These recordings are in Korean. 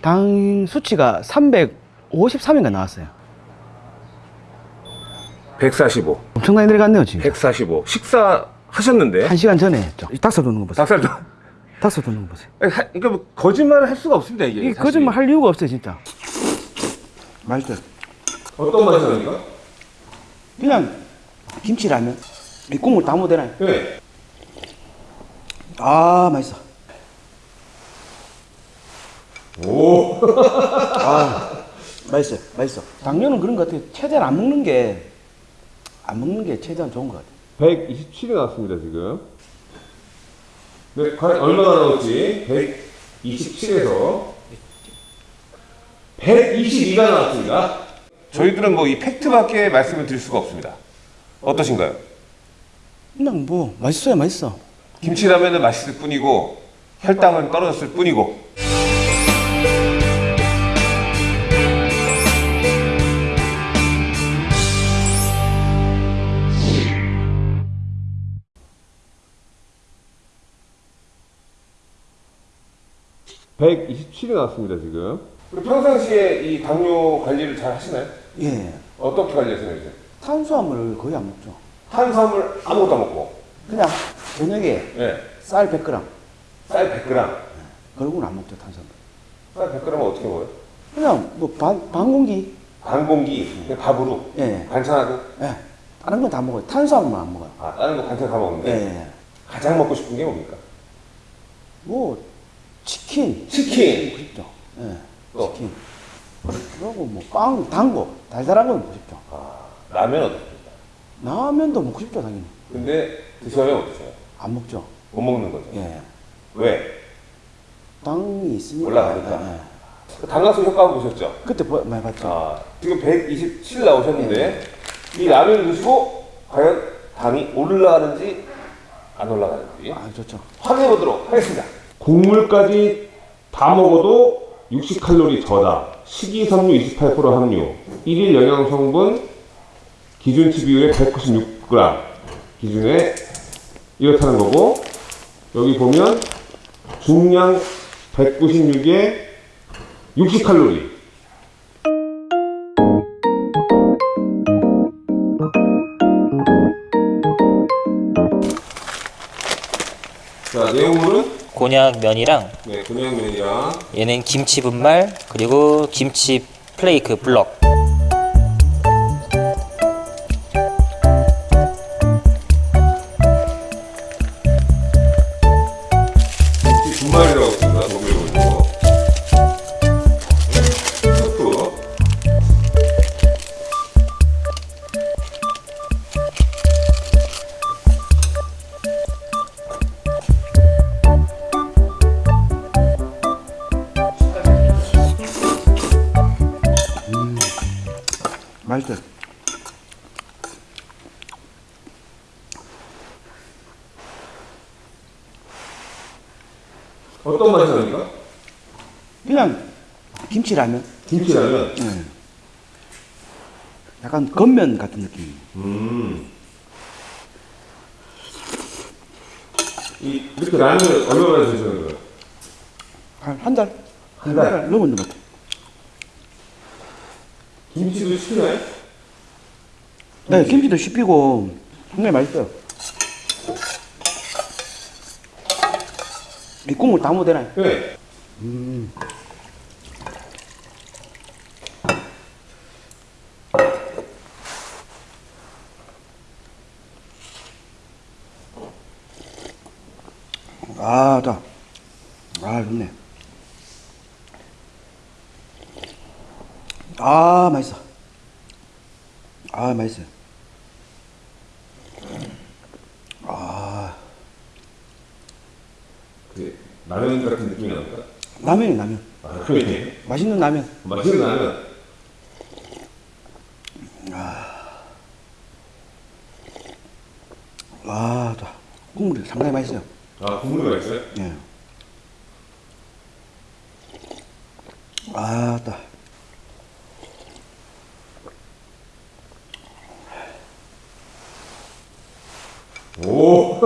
당 수치가 353인가 나왔어요. 145. 엄청나게 내려갔네요, 지금. 145. 식사 하셨는데? 한 시간 전에 했죠. 이 닭살 돋는 거 보세요. 닭살 도. 닭살 돋는 거 보세요. 하- 그러니까 뭐 거짓말을 할 수가 없습니다, 이게. 이게. 거짓말 할 이유가 없어요, 진짜. 맛있어요. 어떤 맛이 납니까? 그냥 김치라면 이 국물 다 못되나요? 네. 아, 맛있어. 오. 아, 맛있어요. 맛있어. 당뇨는 그런 것 같아요. 최대한 안 먹는 게, 안 먹는 게 최대한 좋은 것 같아요. 127이 나왔습니다, 지금. 네, 과연 얼마나 나올지. 127에서 122가 나왔습니다. 저희들은 뭐 이 팩트밖에 말씀을 드릴 수가 없습니다. 어떠신가요? 그냥 뭐, 맛있어요, 맛있어. 김치라면은 맛있을 뿐이고 혈당은 떨어졌을 뿐이고 (127이) 나왔습니다 지금 평상시에 이 당뇨 관리를 잘 하시나요? 예. 어떻게 관리하시나요 이제? 탄수화물을 거의 안 먹죠. 탄수화물 아무것도 안 먹고 그냥 저녁에 네. 쌀 100g. 쌀 100g 그러고는 안 먹죠, 탄수화물. 쌀 100g은 어떻게 먹어요? 그냥 뭐 반, 반 공기. 반 공기 그냥 밥으로 예. 반찬하고 예. 다른 건 다 먹어요. 탄수화물만 안 먹어요. 아 다른 거 반찬 다 먹는데 예. 가장 먹고 싶은 게 뭡니까? 뭐, 치킨. 치킨 싶죠. 예. 또? 치킨. 그리고 뭐, 빵, 단 거. 달달한 거 먹고 싶죠. 아, 라면 어떻습니까? 라면도 먹고 싶죠, 당연히. 근데 드셔요 못 드셔요? 안 먹죠. 못 먹는 거죠 예. 왜? 당이 있으니까. 올라가니까. 예, 예. 당락수 효과 보셨죠? 그때 보- 많이 봤죠. 아, 지금 127 나오셨는데 이 라면을 드시고 과연 당이 올라가는지 안 올라가는지 아, 좋죠. 확인해 보도록 하겠습니다. 국물까지 다 먹어도 60칼로리 저다. 식이섬유 28% 함유. 1일 영양 성분 기준치 비율의 196g 기준에 이렇다는 거고 여기 보면 중량 196에 60칼로리. 자, 내용물은 곤약 면이랑 네, 곤약면이랑 얘는 김치 분말 그리고 김치 플레이크 블럭 어떤 맛이 납니까? 그냥 김치라면. 김치라면. 예. 약간 겉면 같은 느낌. 음. 이 이렇게 라면을 얼마나 드시는 거예요? 한, 한 달? 한 달? 넘었는 것 같아요. 김치도 시키나요? 네, 김치도 씹히고 굉장히 맛있어요. 이 국물 다 못되나요? 네. 아, 자. 아, 좋네. 아, 맛있어. 아, 맛있어요. 아, 그 라면 같은 느낌이 납니까? 라면이 라면. 아, 라면이. 맛있는 라면. 맛있는 라면. 아, 자. 국물이 상당히 맛있어요. 아, 국물이 맛있어요? 예. 아, 따. 오.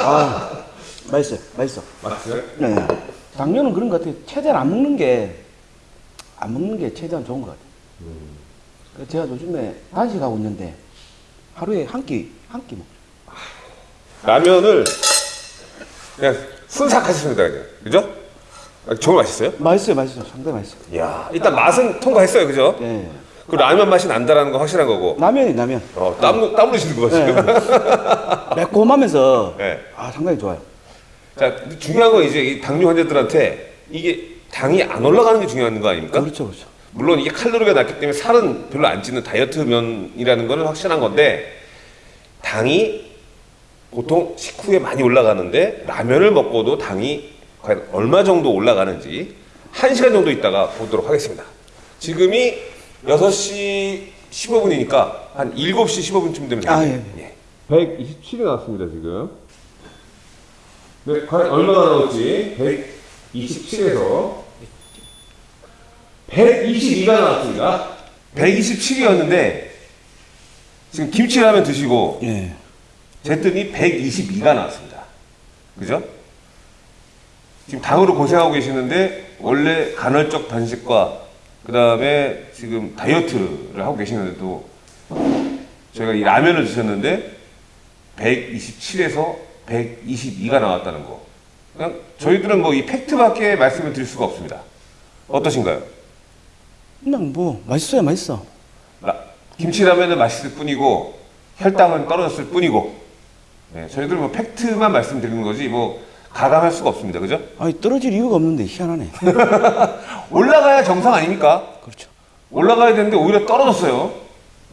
아, 맛 있어요. 맛있어. 맛있어요? 네. 당뇨는 그런 것 같아요. 최대한 안 먹는 게, 안 먹는 게 최대한 좋은 것 같아요. 그래서 제가 요즘에 단식하고 있는데 하루에 한 끼, 한 끼 먹죠. 라면을 그냥 순삭 하셨습니다, 그냥. 그죠? 아, 정말 맛있어요? 맛있어요, 맛있어요. 상당히 맛있어요. 이야, 일단 맛은 통과했어요, 그죠? 예. 그 라면 맛이 난다라는 거 확실한 거고. 라면이 라면. 어, 땀, 땀 흘리시는 거 예. 지금. 매콤하면서 네. 아 상당히 좋아요. 자, 중요한 건 이제 이 당뇨 환자들한테 이게 당이 안 올라가는 게 중요한 거 아닙니까? 그렇죠, 그렇죠. 물론 이게 칼로리가 낮기 때문에 살은 별로 안 찌는 다이어트 면이라는 거는 확실한 건데 당이 보통 식후에 많이 올라가는데 라면을 먹고도 당이 과연 얼마 정도 올라가는지 1시간 정도 있다가 보도록 하겠습니다. 지금이 6시 15분이니까 한 7시 15분쯤 되면 아, 되겠네요. 예. 127이 나왔습니다, 지금. 네, 과연 얼마나 나올지 127에서 122가 나왔습니다. 127이었는데 지금 김치라면 드시고 예. 쟀더니 122가 나왔습니다. 그죠? 지금 당으로 고생하고 계시는데 원래 간헐적 단식과 그 다음에 지금 다이어트를 하고 계시는데도 저희가 이 라면을 드셨는데 127에서 122가 나왔다는 거. 그냥 저희들은 뭐 이 팩트밖에 말씀을 드릴 수가 없습니다. 어떠신가요? 그냥 뭐 맛있어요, 맛있어. 라- 김치라면은 맛있을 뿐이고 혈당은 떨어졌을 뿐이고 네, 저희들은 뭐 팩트만 말씀드리는 거지 뭐 가감할 수가 없습니다. 그죠? 아니 떨어질 이유가 없는데 희한하네. 올라가야 정상 아닙니까? 그렇죠. 올라가야 되는데 오히려 떨어졌어요.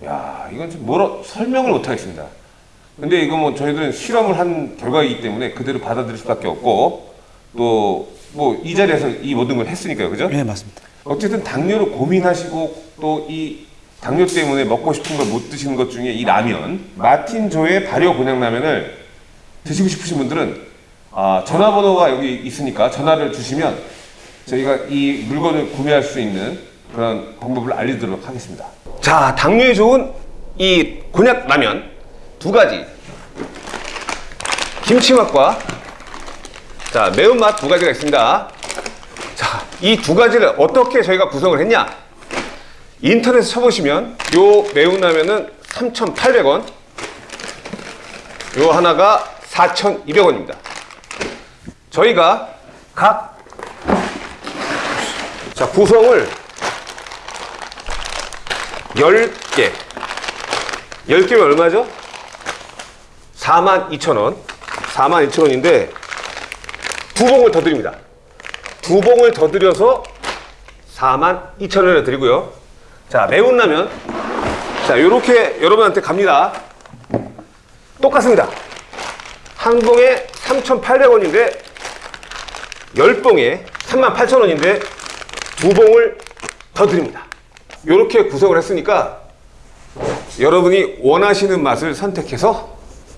야, 이건 좀 뭐라 설명을 못 하겠습니다. 근데 이거 뭐 저희들은 실험을 한 결과이기 때문에 그대로 받아들일 수밖에 없고 또 뭐 이 자리에서 이 모든 걸 했으니까요. 그죠? 네, 맞습니다. 어쨌든 당뇨를 고민하시고 또 이 당뇨 때문에 먹고 싶은 걸 못 드시는 것 중에 이 라면 마틴 조의 발효 곤약 라면을 드시고 싶으신 분들은 아, 전화번호가 여기 있으니까 전화를 주시면 저희가 이 물건을 구매할 수 있는 그런 방법을 알려드리도록 하겠습니다. 자, 당뇨에 좋은 이 곤약 라면 두 가지 김치 맛과 자 매운맛 두 가지가 있습니다. 자, 이 두 가지를 어떻게 저희가 구성을 했냐? 인터넷에 쳐보시면 요 매운 라면은 3,800원, 요 하나가 4,200원입니다. 저희가 각 자, 구성을 10개. 10개면 얼마죠? 42,000원. 42,000원인데 두 봉을 더 드립니다. 두 봉을 더 드려서 4만 2천 원을 드리고요. 자, 매운 라면. 자, 요렇게 여러분한테 갑니다. 똑같습니다. 한 봉에 3,800원인데, 열 봉에 3만 8천 원인데, 두 봉을 더 드립니다. 요렇게 구성을 했으니까, 여러분이 원하시는 맛을 선택해서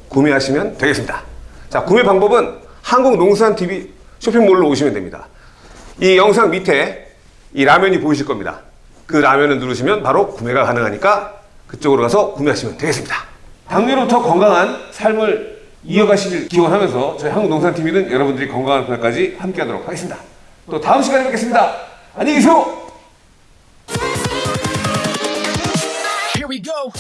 구매하시면 되겠습니다. 자, 구매 방법은 한국농수산TV 쇼핑몰로 오시면 됩니다. 이 영상 밑에 이 라면이 보이실 겁니다. 그 라면을 누르시면 바로 구매가 가능하니까 그쪽으로 가서 구매하시면 되겠습니다. 당뇨로부터 건강한 삶을 이어가시길 기원하면서 저희 한국농산TV는 여러분들이 건강한 그날까지 함께 하도록 하겠습니다. 또 다음 시간에 뵙겠습니다. 안녕히 계세요! Here we go.